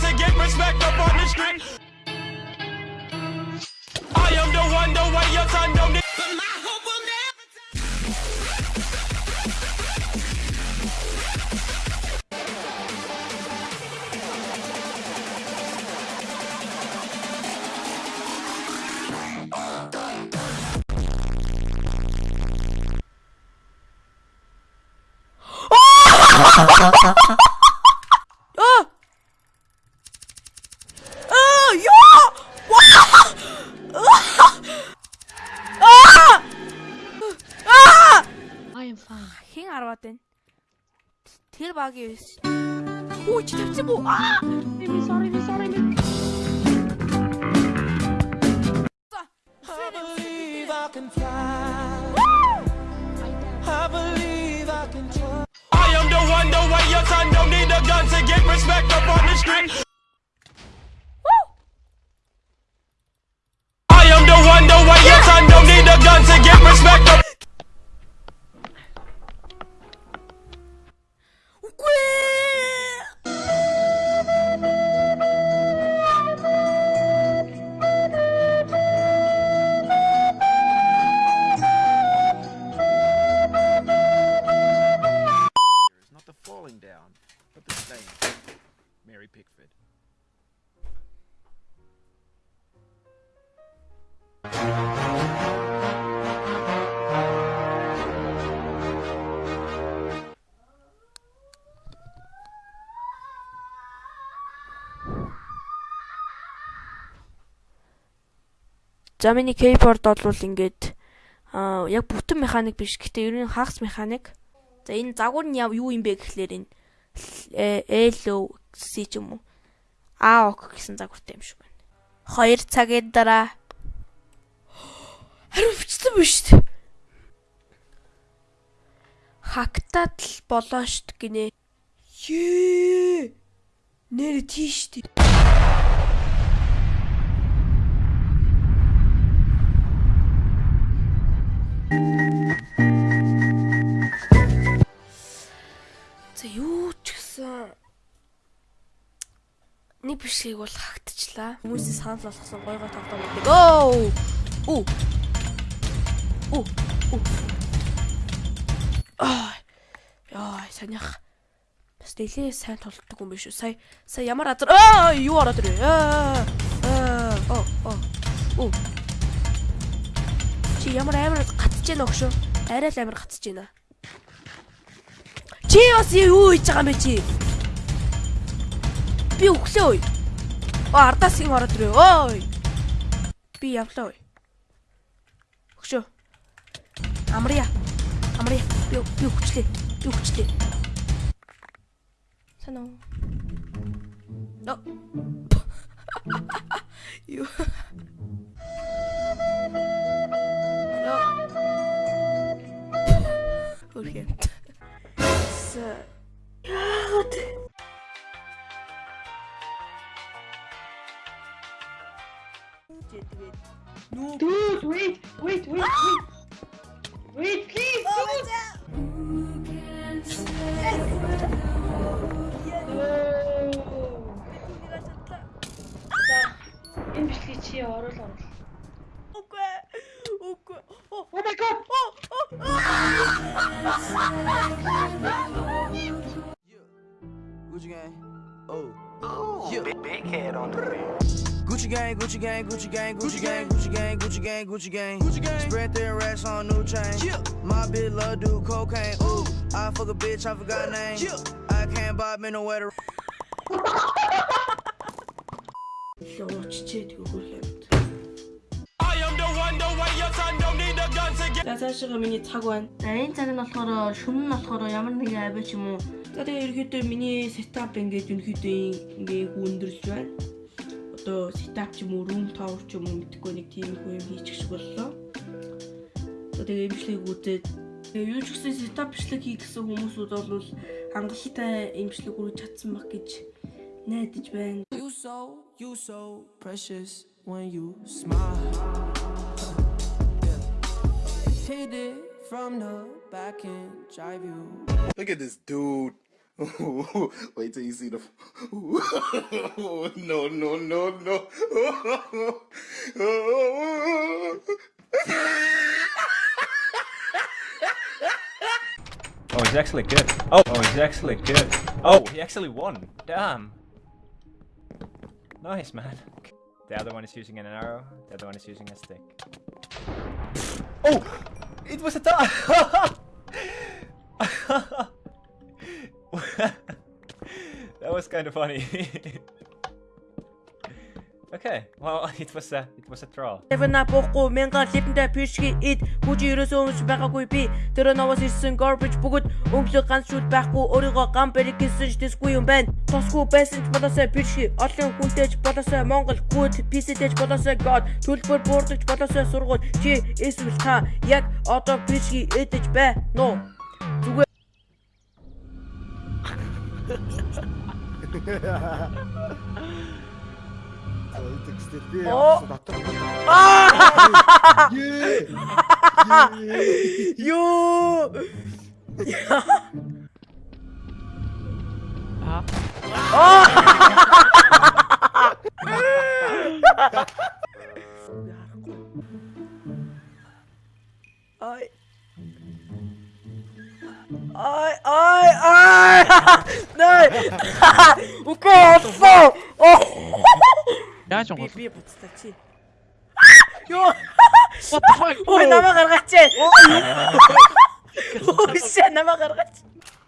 to get respect up on the street. I am the one, the way your son don't need. But my hope will never. 어! sorry. baby. I believe I can fly. I believe I can try. I am the one, the way your son don't need a gun to get respect up on the street. Falling down, but the staying. Mary Pickford. За миний кейборд бол ингээд аа яг бүтэн механик биш. Гэтэ ер нь хагас механик. За энэ загвар нь яв- юу юм бэ гэхлээр энэ L O C ч юм уу. Ок гэсэн загвартай юм шиг байна. 2 цагийн дараа хариу бичсэн биш үү? Хактад л болоо штт гинэ. Нэр тийш тий. Бишгийг бол хагтчлаа. Хүмүүсийн санал болгосон гой гой тоглоом гэдэг. Оо! Үу. Үу. Үу. Аа. Яа, санийх. Бас нэлээ сайн толддог юм биш үү? Сая сая ямар азар аа юу ороод ирээ. Аа. Аа. Оо. Оо. Үу. Чи ямар амар гатж гэнэ өгшөө? Арай л амар гатж гэнэ. Чи бас юу хийж байгаа юм бэ чи? Би өглөө ой. Оо ардаас ин ороод ирээ. Ой. Би явлаа ой. Өгшөө. Амрия. Амрия. Би би өгчлээ. Би өгчлээ. Санаа. Оо. Юу. Яа. Хөрхөнд. С. Тэгээд нүү Dude, wait, wait, wait, wait. Wait, please, dude. Oh. Энэ бичлэгийг чи оруул оруул. Үгүй. Үгүй. Oh my god. Gucci gang. Oh. Yeah. Big, big head on the Gucci gang, Gucci gang, Gucci gang, Gucci gang, Gucci gang, Gucci gang, Gucci gang, Gucci gang. Spread their racks on new chain. My bitch love do cocaine. Ooh, I fuck a bitch, I forgot name. I can't buy me nowhere to. Ууччээ тэгвэл I am the one, the way your son don't need a gun to get. За цаашаа миний цаг байна. За энэ цаг нь болохоор шүн нь болохоор ямар нэгэн авиа ч юм уу За тэгээ ерөөдөө миний сетап ингээд ерөөдөө ингээ хүндрэлж байна. Одоо сетап ч юм уу, room tower ч юм уу мэдхгүй нэг тийм их юм хийчих шиг боллоо. За тэгээ имжлэгийг үзээд тэгээ юу ч гэсэн сетап бичлэг хий гэсэн хүмүүсүүд бол хангалттай имжлэг хүргэж чадсан баг гэж найдаж байна. You so, you so precious when you smile. Yeah. Hit it from the back and drive you. Look at this dude. Wait till you see the. no, no, no, no. Oh, he's actually good. Oh, oh, he's actually good. Oh, he actually won. Damn. Nice, man. The other one is using an arrow. The other one is using a stick. Oh, it was a tie. that was kind of funny. okay, well, it was a it was a draw. Эвна боохгүй мянган липэндэ пишги ид хүч ерөөсөө өмс байгаагүй би тэр новоос ирсэн garbage бүгд өнгөлөг ганц шүүд байхгүй өөрийгөө гам бариг гэсэн ч дэсгүй юм байна. Тосгүй байсан ч болоосоо пишги олон хүнтэйч болоосоо Монгол гүд писэтэйч болоосоо god төлбөр буурдагч болоосоо сургууль чи эсвэл та яг одоо пишги эдэж бай. Нуу. Текстэр би Оо. дотор. Юу! Окей, отсоо! Яаж Би онгол? би буцтай чи. Юу? What the fuck? Ой, намаа гаргаач. Шээ намаа гаргаач.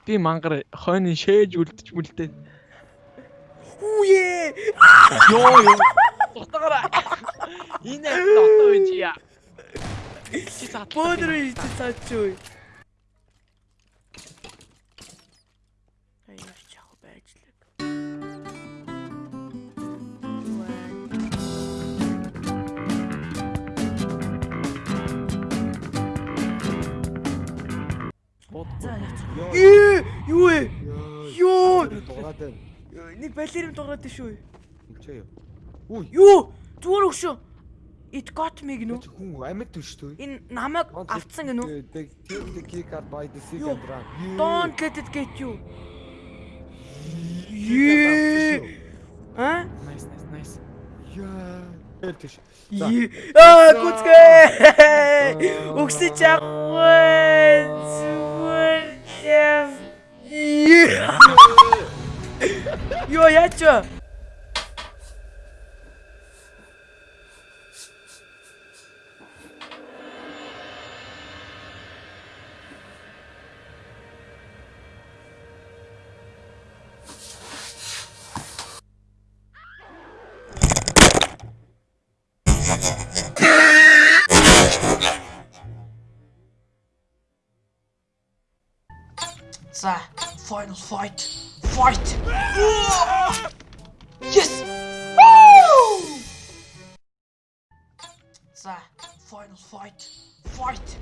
Би мангар хойны шээж үлдэж мүлдээ. Үе! Йоо ёо. Тутагаараа. Энэ дотоо үеч яа. Чи цаа. Бөөдрөө ичи цаачгүй. Аяар За яац. Ээ, юу вэ? Юу? Дугаад байна. Нэг балерин дуурайд шүү. Хэмчээ юу? Үгүй. Юу? Зүгээр өгшөө. It got me гинүү. Чи хүн амьд төш төө. Энэ намайг автсан гинүү. Take the key card by the sea Юу? and run. Don't let it get you. А? Nice, nice, nice. Яа. Эл төш. За. Ее. Аа, гүцгээ. Өгсөж аггүй. Юу яач вэ? За, final fight. Fight. Yes. Woo! За, final fight. Fight.